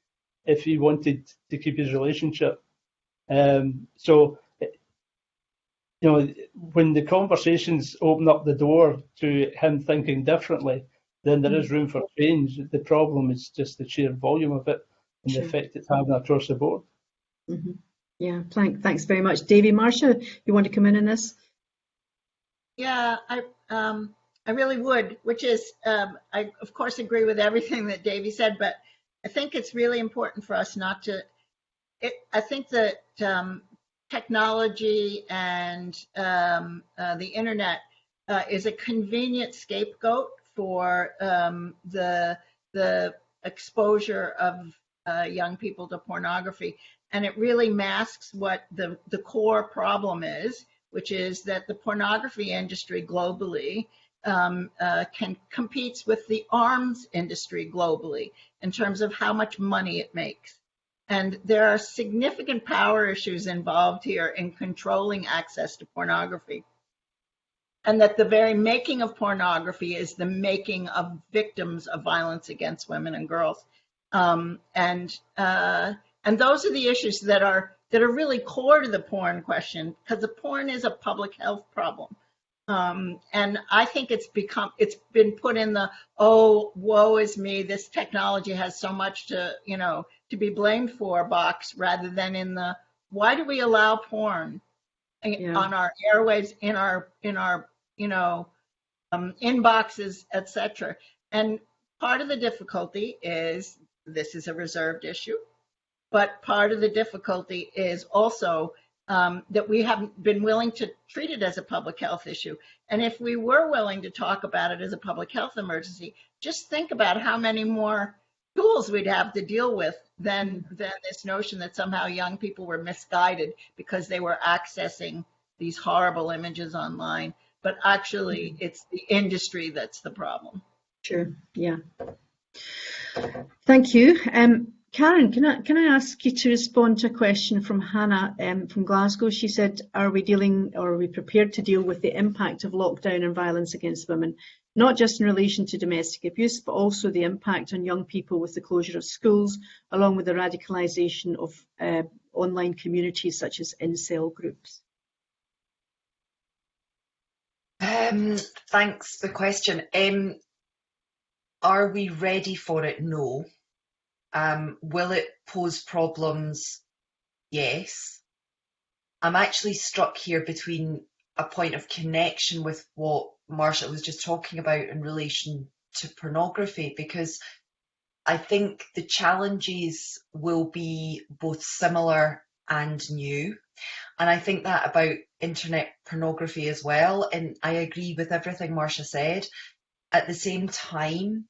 if he wanted to keep his relationship. Um, so, you know, when the conversations open up the door to him thinking differently, then there is room for change. The problem is just the sheer volume of it and Sure. the effect it's having across the board. Mhm. Yeah, thank, thanks very much. Davy, Marsha, you want to come in on this? Yeah, I um, I really would, which is um, I of course agree with everything that Davy said, but I think it's really important for us not to. It, I think that um, technology and um, uh, the internet uh, is a convenient scapegoat for um, the the exposure of uh, young people to pornography, and it really masks what the the core problem is, which is that the pornography industry globally um, uh, can competes with the arms industry globally in terms of how much money it makes. And there are significant power issues involved here in controlling access to pornography. And that the very making of pornography is the making of victims of violence against women and girls. Um, and uh, and those are the issues that are that are really core to the porn question because the porn is a public health problem. Um, and I think it's become, it's been put in the, oh, woe is me, this technology has so much to, you know, to be blamed for box rather than in the, why do we allow porn Yeah. on our airwaves, in our, in our, you know, um, inboxes, etc. And part of the difficulty is this is a reserved issue, but part of the difficulty is also um, that we haven't been willing to treat it as a public health issue. And if we were willing to talk about it as a public health emergency, just think about how many more tools we'd have to deal with than than this notion that somehow young people were misguided because they were accessing these horrible images online. But actually, it's the industry that's the problem. Sure, yeah. Thank you. Um, Karen, can I, can I ask you to respond to a question from Hannah um, from Glasgow? She said, are we dealing or are we prepared to deal with the impact of lockdown and violence against women, not just in relation to domestic abuse, but also the impact on young people with the closure of schools, along with the radicalisation of uh, online communities such as incel groups? Um, thanks for the question. Um, are we ready for it? No. Um, will it pose problems? Yes. I'm actually struck here between a point of connection with what Marsha was just talking about in relation to pornography, because I think the challenges will be both similar and new. And I think that about internet pornography as well. And I agree with everything Marsha said. At the same time,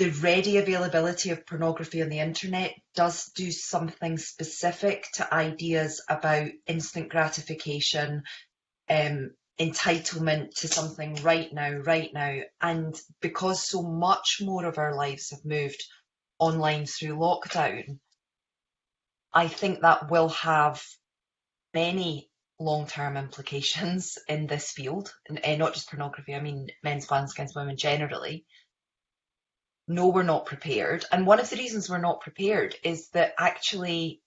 the ready availability of pornography on the internet does do something specific to ideas about instant gratification, um, entitlement to something right now, right now. And because so much more of our lives have moved online through lockdown, I think that will have many long-term implications in this field, and uh, not just pornography, I mean men's violence against women generally. No, we're not prepared. And one of the reasons we're not prepared is that actually,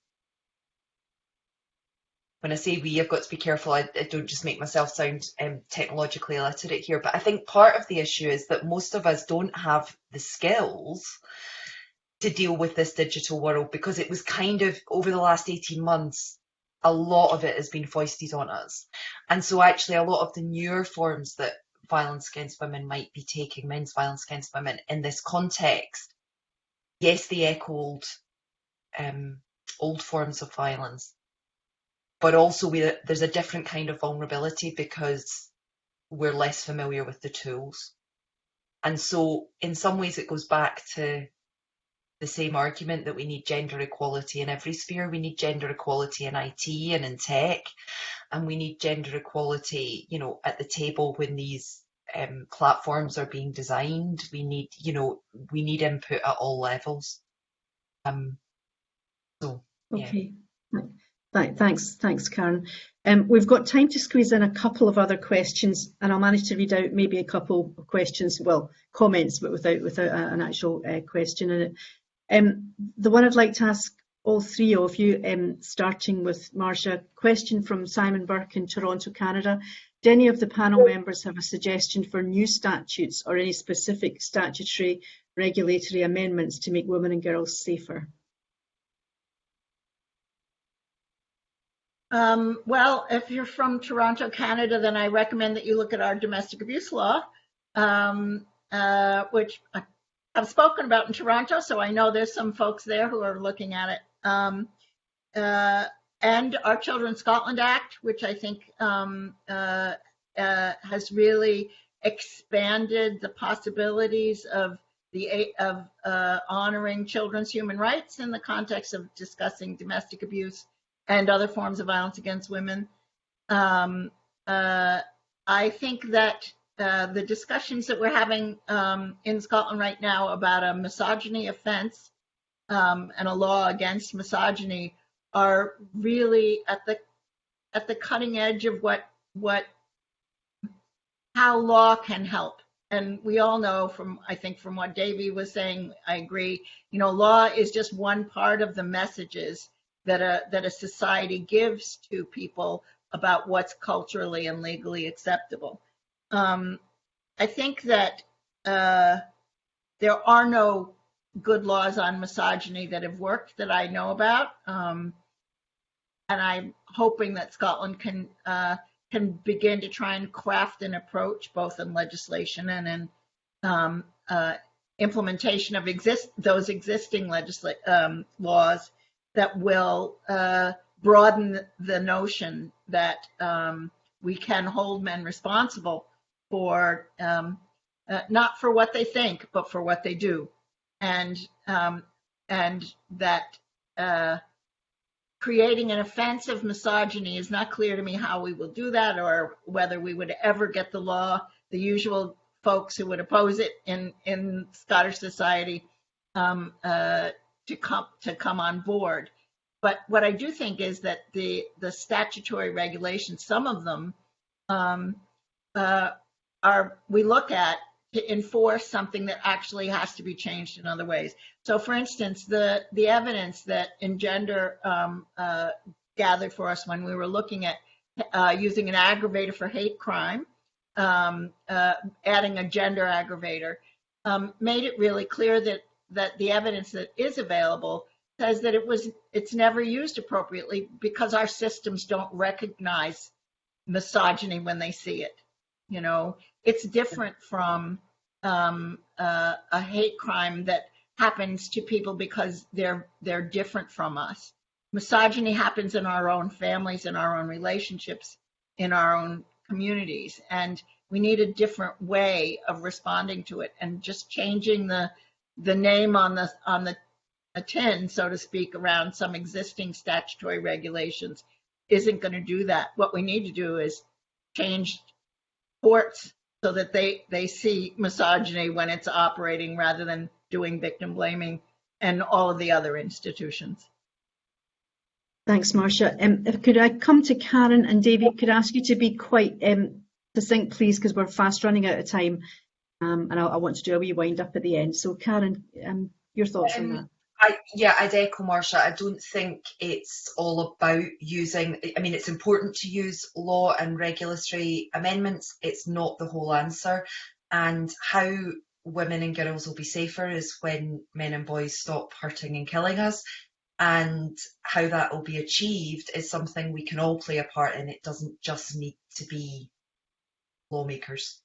when I say we, I've got to be careful, I, I don't just make myself sound um, technologically illiterate here, but I think part of the issue is that most of us don't have the skills to deal with this digital world because it was kind of over the last 18 months a lot of it has been foisted on us and so actually a lot of the newer forms that violence against women might be taking men's violence against women in this context yes they echoed um, old forms of violence but also we, there's a different kind of vulnerability because we're less familiar with the tools and so in some ways it goes back to the same argument that we need gender equality in every sphere. We need gender equality in IT and in tech, and we need gender equality, you know, at the table when these um, platforms are being designed. We need, you know, we need input at all levels. Um, so, yeah. Okay. Th- Thanks, thanks, Karen. Um, we've got time to squeeze in a couple of other questions, and I'll manage to read out maybe a couple of questions, well, comments, but without without an actual uh, question in it. Um, the one I'd like to ask all three of you, um, starting with Marsha, question from Simon Burke in Toronto, Canada. Do any of the panel members have a suggestion for new statutes or any specific statutory regulatory amendments to make women and girls safer? Um, well, if you're from Toronto, Canada, then I recommend that you look at our domestic abuse law, um, uh, which I've spoken about in Toronto, so I know there's some folks there who are looking at it. Um, uh, and our Children's Scotland Act, which I think um, uh, uh, has really expanded the possibilities of the of uh, honoring children's human rights in the context of discussing domestic abuse and other forms of violence against women. Um, uh, I think that uh, the discussions that we're having um, in Scotland right now about a misogyny offence um, and a law against misogyny are really at the at the cutting edge of what what how law can help. And we all know from I think from what Davy was saying, I agree. You know, law is just one part of the messages that a that a society gives to people about what's culturally and legally acceptable. Um, I think that uh, there are no good laws on misogyny that have worked that I know about. Um, and I'm hoping that Scotland can uh, can begin to try and craft an approach, both in legislation and in um, uh, implementation of exist those existing legisla- um, laws that will uh, broaden the notion that um, we can hold men responsible for um, uh, not for what they think, but for what they do, and um, and that uh, creating an offensive misogyny is not clear to me how we will do that, or whether we would ever get the law. The usual folks who would oppose it in in Scottish society um, uh, to come to come on board. But what I do think is that the the statutory regulations, some of them, um, uh, are we look at to enforce something that actually has to be changed in other ways. So, for instance, the the evidence that Engender um, uh, gathered for us when we were looking at uh, using an aggravator for hate crime, um, uh, adding a gender aggravator, um, made it really clear that that the evidence that is available says that it was it's never used appropriately because our systems don't recognize misogyny when they see it. You know, it's different from um, uh, a hate crime that happens to people because they're they're different from us. Misogyny happens in our own families, in our own relationships, in our own communities, and we need a different way of responding to it. And just changing the the name on the on the a tin, so to speak, around some existing statutory regulations isn't going to do that. What we need to do is change courts so that they they see misogyny when it's operating rather than doing victim blaming and all of the other institutions. Thanks, Marsha. Um, if- could I come to Karen and David? Could I ask you to be quite um, succinct, please, because we're fast running out of time, um, and I, I want to do a wee wind up at the end. So, Karen, um, your thoughts on Um, that? I, yeah, I'd echo Marsha. I don't think it's all about using, I mean, it's important to use law and regulatory amendments. It's not the whole answer. And how women and girls will be safer is when men and boys stop hurting and killing us. And how that will be achieved is something we can all play a part in. It doesn't just need to be lawmakers.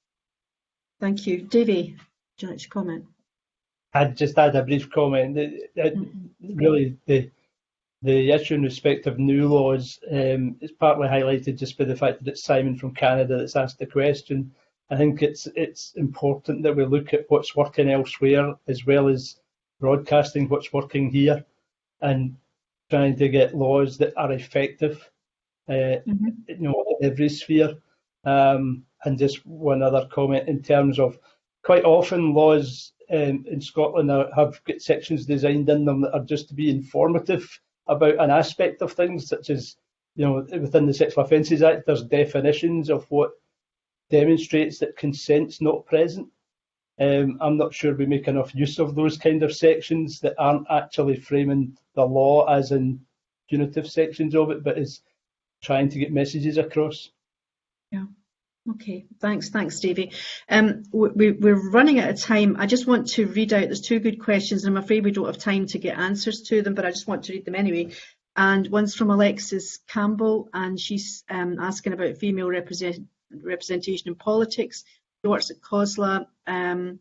Thank you, Davy. Would you like to comment? I'd just add a brief comment. that- that Really, the the issue in respect of new laws um, is partly highlighted just by the fact that it's Simon from Canada that's asked the question. I think it's it's important that we look at what's working elsewhere as well as broadcasting what's working here, and trying to get laws that are effective, uh, Mhm. you know, in every sphere. Um, and just one other comment in terms of quite often laws um, in Scotland are, have sections designed in them that are just to be informative about an aspect of things, such as, you know, within the Sexual Offences Act, there's definitions of what demonstrates that consent's not present. Um, I'm not sure we make enough use of those kind of sections that aren't actually framing the law as in punitive sections of it, but is trying to get messages across. Okay, thanks, thanks, Davy. Um, we, we're running out of time. I just want to read out, there's two good questions, and I'm afraid we don't have time to get answers to them, but I just want to read them anyway. And one's from Alexis Campbell, and she's um, asking about female represent, representation in politics. She works at COSLA, um,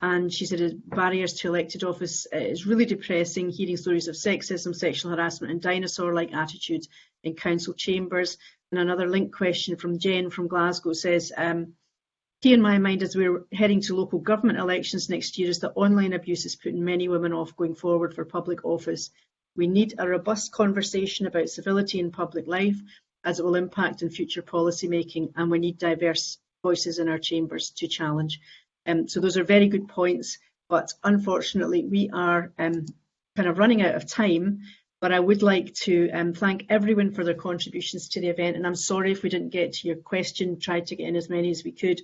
and she said barriers to elected office is really depressing, hearing stories of sexism, sexual harassment, and dinosaur-like attitudes in council chambers. And another link question from Jen from Glasgow says, um, key in my mind as we're heading to local government elections next year is that online abuse is putting many women off going forward for public office. We need a robust conversation about civility in public life as it will impact on future policy making and we need diverse voices in our chambers to challenge. Um, so those are very good points, but unfortunately we are um, kind of running out of time. But I would like to um, thank everyone for their contributions to the event, and I'm sorry if we didn't get to your question, tried to get in as many as we could.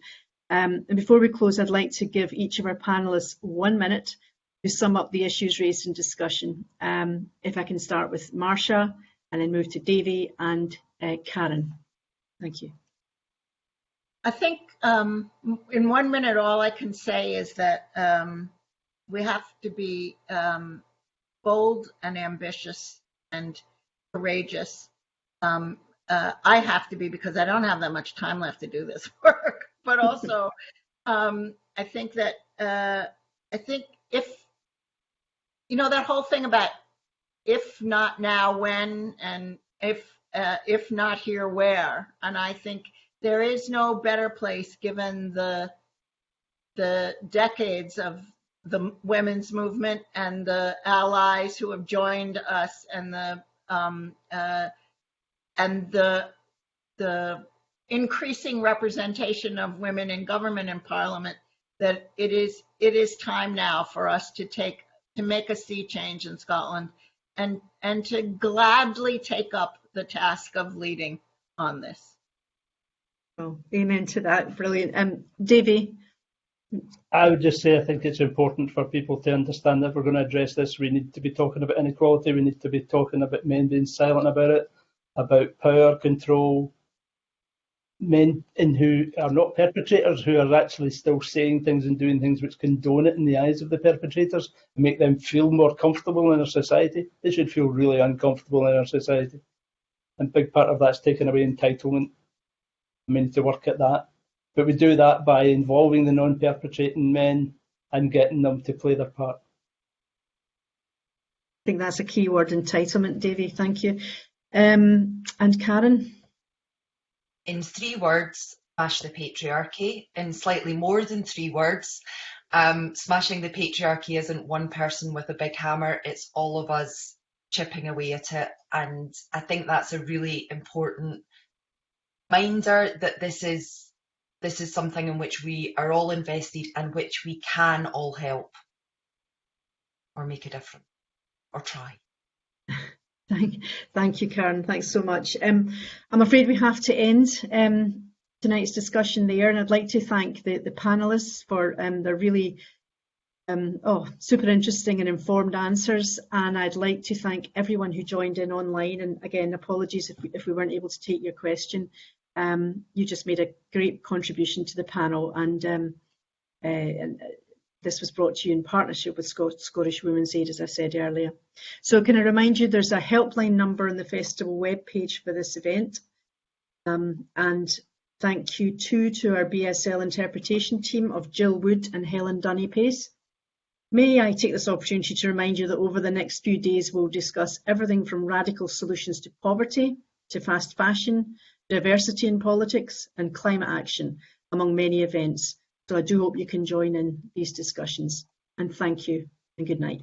Um, and before we close, I'd like to give each of our panellists one minute to sum up the issues raised in discussion. Um, if I can start with Marsha, and then move to Davy and uh, Karen. Thank you. I think um, in one minute, all I can say is that um, we have to be um, bold and ambitious and courageous. Um, uh, I have to be because I don't have that much time left to do this [laughs] work. But also, [laughs] um, I think that uh, I think if you know that whole thing about if not now, when, and if uh, if not here, where, and I think there is no better place given the the decades of the women's movement and the allies who have joined us and the um, uh, and the the increasing representation of women in government and parliament that it is it is time now for us to take to make a sea change in Scotland and and to gladly take up the task of leading on this. Oh, amen to that. Brilliant. Um, Davy. I would just say I think it's important for people to understand that we're going to address this, we need to be talking about inequality, we need to be talking about men being silent about it, about power, control, men in who are not perpetrators, who are actually still saying things and doing things which condone it in the eyes of the perpetrators and make them feel more comfortable in our society. They should feel really uncomfortable in our society. And big part of that's taking away entitlement. We need to work at that. But we do that by involving the non-perpetrating men and getting them to play their part. I think that's a key word, entitlement, Davy. Thank you. Um, and Karen? In three words, smash the patriarchy. In slightly more than three words, um, smashing the patriarchy isn't one person with a big hammer, it's all of us chipping away at it. And I think that's a really important reminder that this is this is something in which we are all invested and which we can all help or make a difference or try. [laughs] Thank, thank you, Karen. Thanks so much. Um, I'm afraid we have to end um, tonight's discussion there, and I'd like to thank the, the panelists for um, their really um, oh, super interesting and informed answers. And I'd like to thank everyone who joined in online. And again, apologies if we, if we weren't able to take your question. Um, you just made a great contribution to the panel, and, um, uh, and this was brought to you in partnership with Scottish Women's Aid, as I said earlier. So can I remind you there's a helpline number on the festival webpage for this event. Um, and thank you too to our BSL interpretation team of Jill Wood and Helen Dunny Pace. May I take this opportunity to remind you that over the next few days we'll discuss everything from radical solutions to poverty, to fast fashion, diversity in politics and climate action, among many events. So I do hope you can join in these discussions. And thank you and good night.